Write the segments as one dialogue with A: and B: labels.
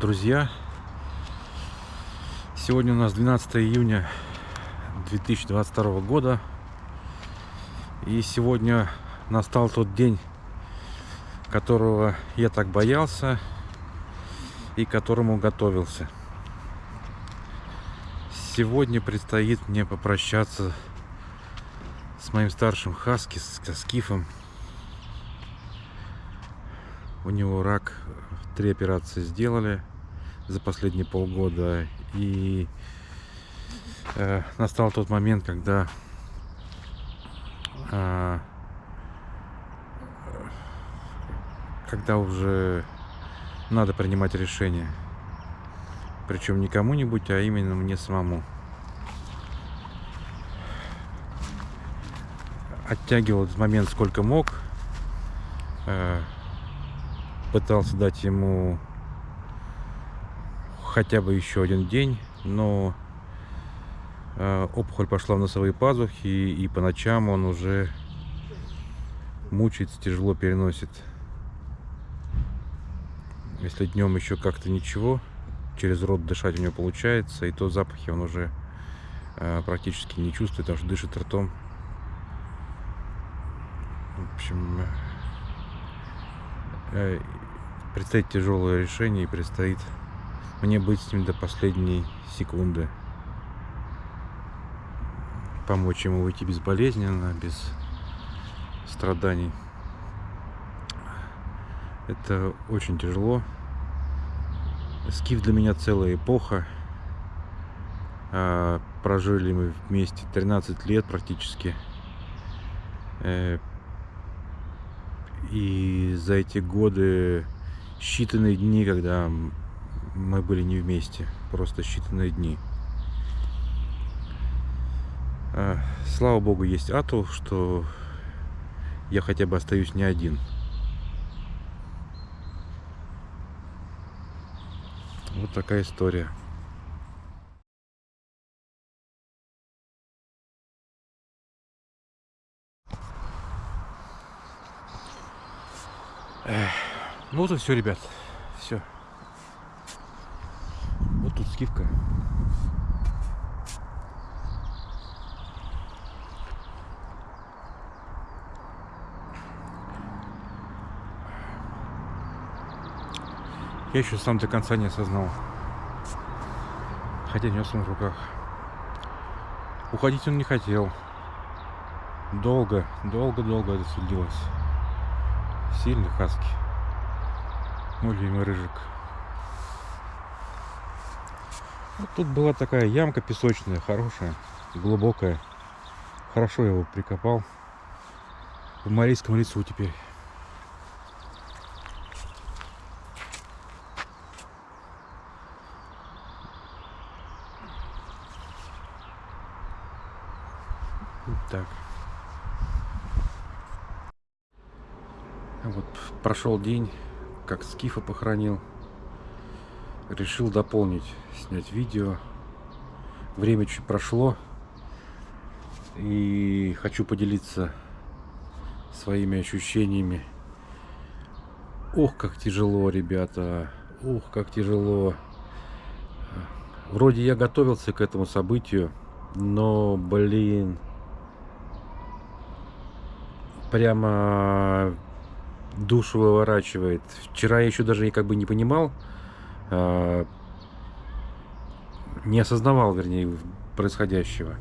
A: друзья! Сегодня у нас 12 июня 2022 года. И сегодня настал тот день, которого я так боялся и которому готовился. Сегодня предстоит мне попрощаться с моим старшим Хаски, с Скифом. У него рак, три операции сделали за последние полгода. И э, настал тот момент, когда э, когда уже надо принимать решение. Причем не кому-нибудь, а именно мне самому. Оттягивал этот момент сколько мог. Э, пытался дать ему хотя бы еще один день, но э, опухоль пошла в носовые пазухи, и по ночам он уже мучается, тяжело переносит. Если днем еще как-то ничего, через рот дышать у него получается, и то запахи он уже э, практически не чувствует, потому что дышит ртом. В общем, э, предстоит тяжелое решение и предстоит мне быть с ним до последней секунды. Помочь ему выйти безболезненно, без страданий. Это очень тяжело. Скиф для меня целая эпоха. А, прожили мы вместе 13 лет практически. И за эти годы считанные дни, когда мы были не вместе, просто считанные дни. А, слава богу, есть Ату, что я хотя бы остаюсь не один. Вот такая история. Ну вот и все, ребят. Все. Вот тут скидка. Я еще сам до конца не осознал. Хотя нес он в руках. Уходить он не хотел. Долго, долго-долго это судилось. Сильный хаски. Мой любимый рыжик. Вот тут была такая ямка песочная, хорошая, глубокая. Хорошо его прикопал. В Марийском лесу теперь. Так. Вот прошел день, как Скифа похоронил. Решил дополнить, снять видео. Время чуть прошло. И хочу поделиться своими ощущениями. Ох, как тяжело, ребята. Ух, как тяжело. Вроде я готовился к этому событию, но, блин, прямо душу выворачивает. Вчера я еще даже как бы не понимал, э, не осознавал, вернее, происходящего.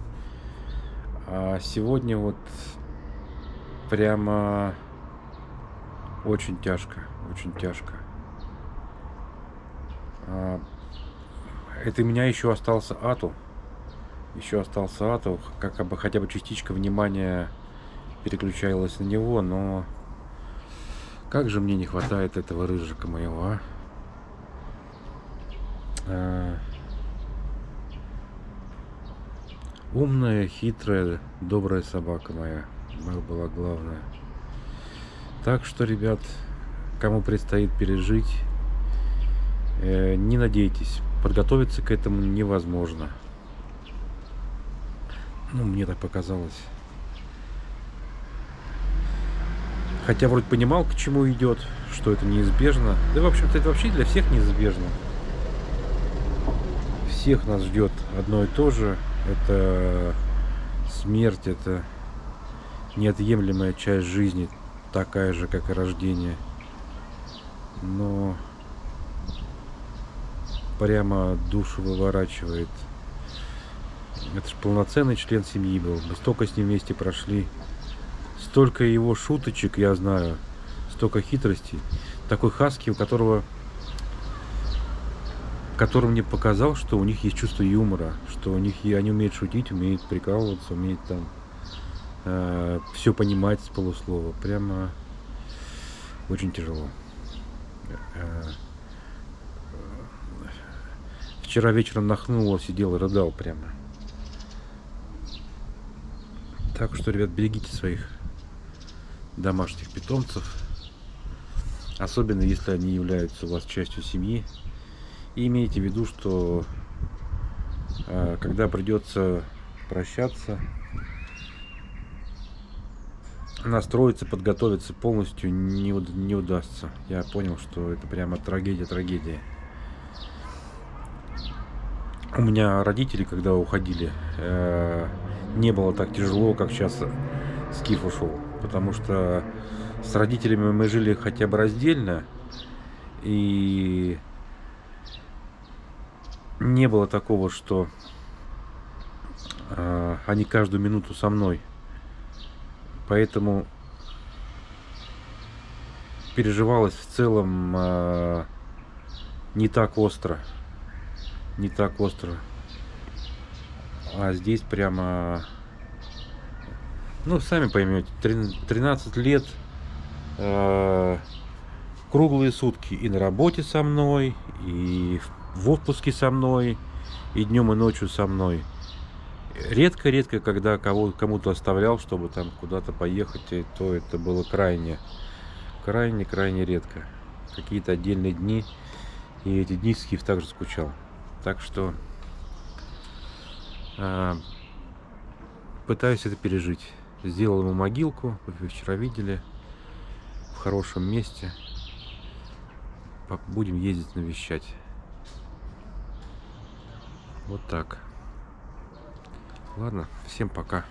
A: А сегодня вот прямо очень тяжко, очень тяжко. А, это у меня еще остался Ату. Еще остался Ату, как бы хотя бы частичка внимания переключалась на него, но как же мне не хватает этого рыжика моего, а? а... Умная, хитрая, добрая собака моя. Была главная. Так что, ребят, кому предстоит пережить, э, не надейтесь. Подготовиться к этому невозможно. Ну, мне так показалось. Хотя вроде понимал, к чему идет, что это неизбежно. Да, в общем-то, это вообще для всех неизбежно. всех нас ждет одно и то же. Это смерть, это неотъемлемая часть жизни, такая же, как и рождение. Но прямо душу выворачивает. Это же полноценный член семьи был. Мы столько с ним вместе прошли. Столько его шуточек, я знаю. Столько хитростей. Такой хаски, у которого который мне показал, что у них есть чувство юмора, что у них они умеют шутить, умеют прикалываться, умеют там э, все понимать с полуслова. Прямо очень тяжело. Э, вчера вечером нахнуло, сидел и рыдал прямо. Так что, ребят, берегите своих домашних питомцев. Особенно, если они являются у вас частью семьи. И имейте в виду, что э, когда придется прощаться, настроиться, подготовиться полностью не, не удастся. Я понял, что это прямо трагедия-трагедия. У меня родители, когда уходили, э, не было так тяжело, как сейчас Скиф ушел. Потому что с родителями мы жили хотя бы раздельно. И не было такого, что э, они каждую минуту со мной. Поэтому переживалось в целом э, не так остро. Не так остро. А здесь прямо... Ну, сами поймете, 13 лет, э, круглые сутки и на работе со мной, и в отпуске со мной, и днем, и ночью со мной. Редко-редко, когда кого, кому-то оставлял, чтобы там куда-то поехать, то это было крайне, крайне-крайне редко. Какие-то отдельные дни, и эти дни Скиф также скучал. Так что э, пытаюсь это пережить. Сделал ему могилку, вы вчера видели, в хорошем месте. Будем ездить навещать. Вот так. Ладно, всем пока.